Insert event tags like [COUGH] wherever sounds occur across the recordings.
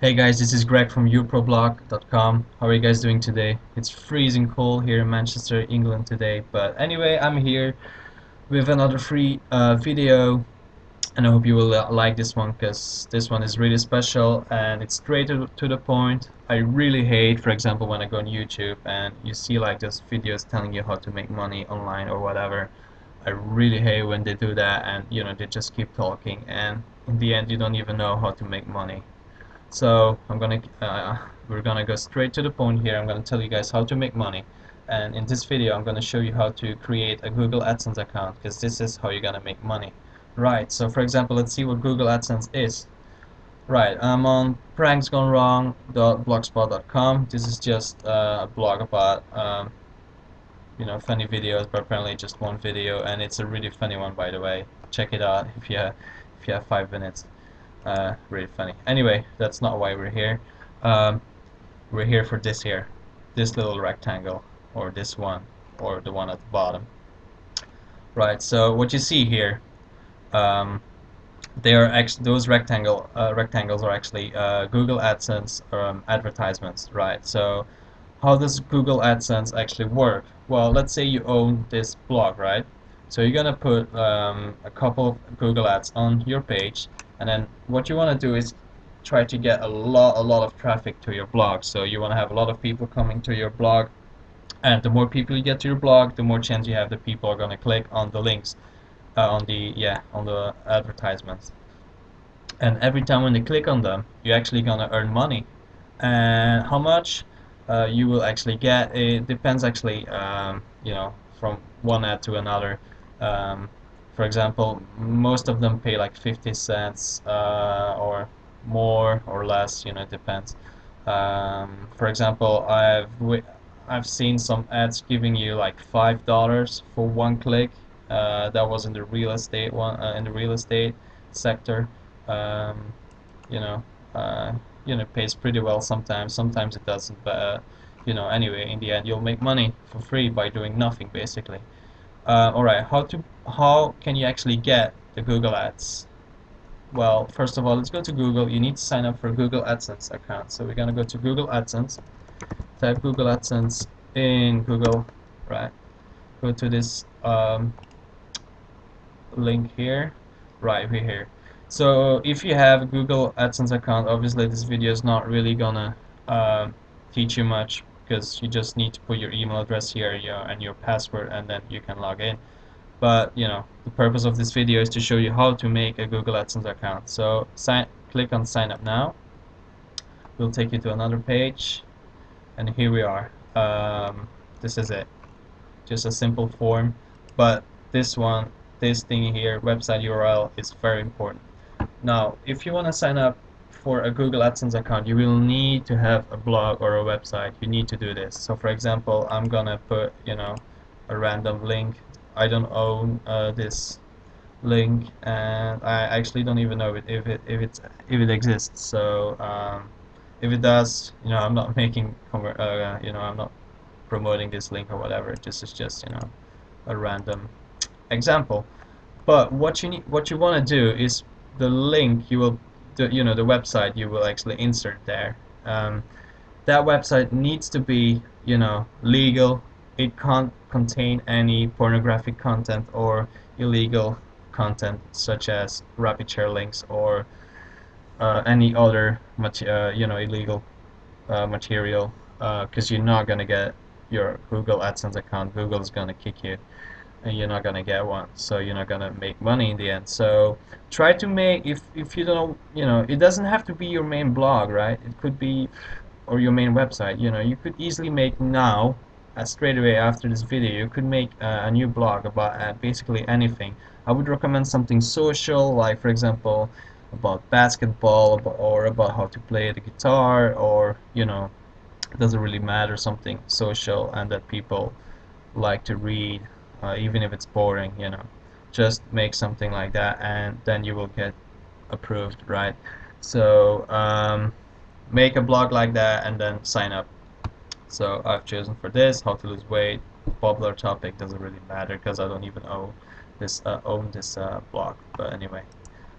Hey guys, this is Greg from uproblog.com. How are you guys doing today? It's freezing cold here in Manchester, England today. But anyway, I'm here with another free uh, video and I hope you will uh, like this one because this one is really special and it's straight to, to the point. I really hate, for example, when I go on YouTube and you see like those videos telling you how to make money online or whatever. I really hate when they do that and you know they just keep talking and in the end you don't even know how to make money so I'm gonna uh, we're gonna go straight to the point here. I'm gonna tell you guys how to make money. And in this video I'm gonna show you how to create a Google AdSense account because this is how you're gonna make money. Right so for example let's see what Google AdSense is. Right I'm on pranksgonewrong.blogspot.com this is just uh, a blog about um, you know funny videos but apparently just one video and it's a really funny one by the way. Check it out if you have, if you have five minutes uh, really funny. Anyway, that's not why we're here. Um, we're here for this here, this little rectangle, or this one, or the one at the bottom. Right. So what you see here, um, they are actually those rectangle uh, rectangles are actually uh, Google AdSense um, advertisements. Right. So how does Google AdSense actually work? Well, let's say you own this blog, right? So you're gonna put um, a couple of Google ads on your page and then what you want to do is try to get a lot a lot of traffic to your blog. So you want to have a lot of people coming to your blog. And the more people you get to your blog the more chance you have that people are going to click on the links uh, on the yeah on the advertisements. And every time when they click on them you're actually going to earn money. And how much uh, you will actually get it depends actually um, you know from one ad to another. Um, for example most of them pay like 50 cents uh, or more or less you know it depends. Um, for example I've I've seen some ads giving you like five dollars for one click uh, that was in the real estate one uh, in the real estate sector. Um, you know uh, you know pays pretty well sometimes sometimes it doesn't but uh, you know anyway in the end you'll make money for free by doing nothing basically uh, alright, how to how can you actually get the Google Ads? Well, first of all, let's go to Google. You need to sign up for Google AdSense account. So we're gonna go to Google AdSense, type Google AdSense in Google, right? Go to this um, link here, right over here. So if you have a Google AdSense account, obviously this video is not really gonna uh, teach you much because you just need to put your email address here and your password and then you can log in. But you know the purpose of this video is to show you how to make a Google AdSense account. So sign click on sign up now. We'll take you to another page and here we are. Um, this is it. Just a simple form but this one this thing here website URL is very important. Now if you want to sign up for a Google AdSense account you will need to have a blog or a website. You need to do this. So for example I'm gonna put you know a random link. I don't own uh, this link and I actually don't even know if it if it if it if it exists. So um, if it does you know I'm not [LAUGHS] making uh, you know I'm not promoting this link or whatever. This is just you know a random example. But what you need what you want to do is the link you will the you know the website you will actually insert there. Um, that website needs to be you know legal. It can't contain any pornographic content or illegal content such as RapidShare links or uh, any other uh, you know illegal uh, material. Because uh, you're not gonna get your Google AdSense account. Google's gonna kick you and you're not gonna get one so you're not gonna make money in the end. So try to make if if you don't you know it doesn't have to be your main blog right? It could be or your main website. You know you could easily make now uh, straight away after this video you could make uh, a new blog about uh, basically anything. I would recommend something social like for example about basketball or about how to play the guitar or you know it doesn't really matter something social and that people like to read uh, even if it's boring you know. Just make something like that and then you will get approved right? So um, make a blog like that and then sign up. So I've chosen for this how to lose weight popular topic doesn't really matter because I don't even own this uh, own this uh, blog. But anyway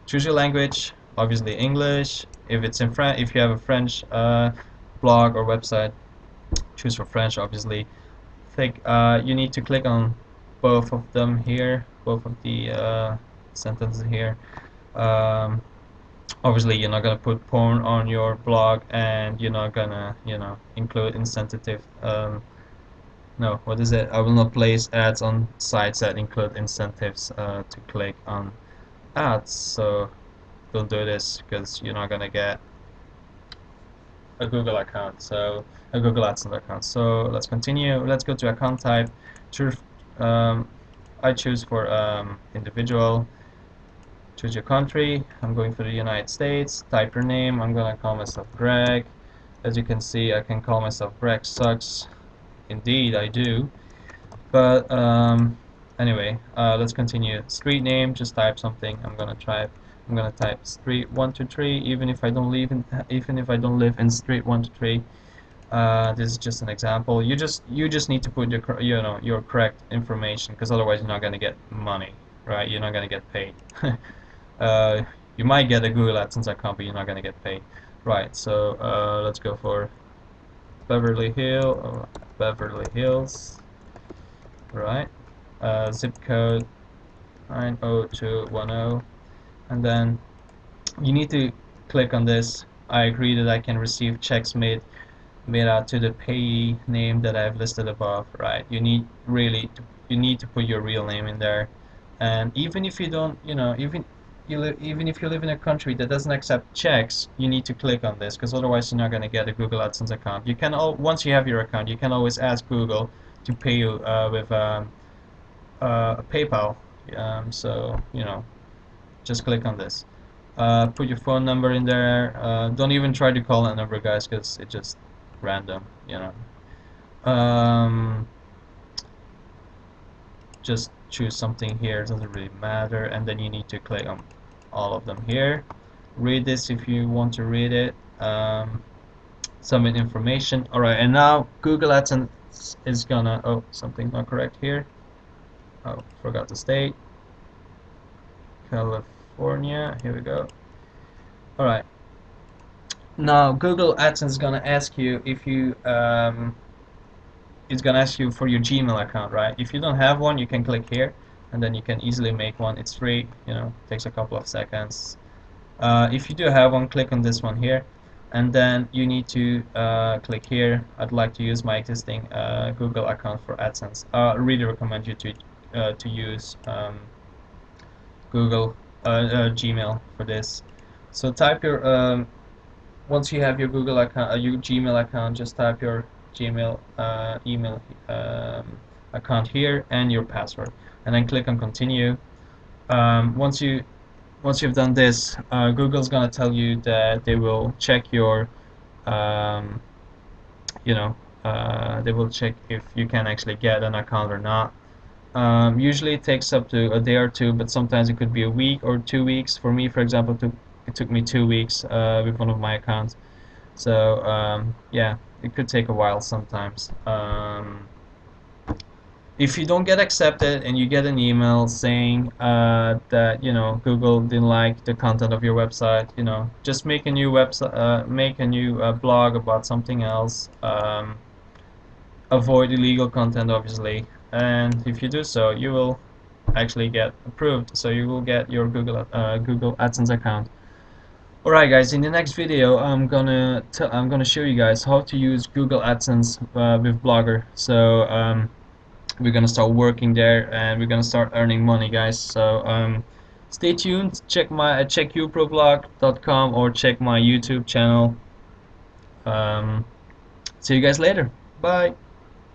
choose your language obviously English. If it's in French if you have a French uh, blog or website choose for French obviously. Think uh, you need to click on both of them here both of the uh, sentences here. Um, obviously you're not gonna put porn on your blog and you're not gonna you know include insensitive um, no what is it? I will not place ads on sites that include incentives uh, to click on ads. So don't do this because you're not gonna get a Google account. So a Google AdSense account. So let's continue. Let's go to account type. Choose um, I choose for um, individual choose your country. I'm going for the United States. Type your name. I'm gonna call myself Greg. As you can see I can call myself Greg sucks. Indeed I do. But um, anyway uh, let's continue. Street name just type something. I'm gonna try I'm gonna type street 123 even if I don't live in even if I don't live in street 123 uh, this is just an example. You just you just need to put your you know your correct information because otherwise you're not gonna get money right? You're not gonna get paid. [LAUGHS] Uh, you might get a Google AdSense account but you're not gonna get paid. Right so uh, let's go for Beverly Hill uh, Beverly Hills. Right uh, zip code 90210 and then you need to click on this. I agree that I can receive checks made out to the payee name that I've listed above right? You need really to, you need to put your real name in there. And even if you don't you know even you even if you live in a country that doesn't accept checks you need to click on this because otherwise you're not going to get a Google AdSense account. You can all once you have your account you can always ask Google to pay you uh, with um, uh, PayPal. Um, so you know just click on this. Uh, put your phone number in there. Uh, don't even try to call that number guys because it just random you know um, just choose something here it doesn't really matter and then you need to click on all of them here read this if you want to read it um, submit information alright and now Google AdSense is gonna oh something's not correct here oh forgot the state California. Here we go. Alright. Now Google AdSense is gonna ask you if you um, it's gonna ask you for your Gmail account, right? If you don't have one, you can click here, and then you can easily make one. It's free, you know, takes a couple of seconds. Uh, if you do have one, click on this one here, and then you need to uh, click here. I'd like to use my existing uh, Google account for AdSense. I really recommend you to uh, to use um, Google uh, uh, Gmail for this. So type your um, once you have your Google account, uh, your Gmail account, just type your Gmail uh, email um, account here and your password, and then click on continue. Um, once you once you've done this, uh, Google's gonna tell you that they will check your, um, you know, uh, they will check if you can actually get an account or not. Um, usually it takes up to a day or two, but sometimes it could be a week or two weeks. For me, for example, took, it took me two weeks uh, with one of my accounts. So um, yeah, it could take a while sometimes. Um, if you don't get accepted and you get an email saying uh, that you know Google didn't like the content of your website, you know, just make a new website, uh, make a new uh, blog about something else. Um, avoid illegal content, obviously and if you do so you will actually get approved so you will get your Google uh, Google AdSense account alright guys in the next video I'm gonna I'm gonna show you guys how to use Google AdSense uh, with Blogger. So um, we're gonna start working there and we're gonna start earning money guys. So um, stay tuned. Check my uh, check or check my YouTube channel. Um, see you guys later. Bye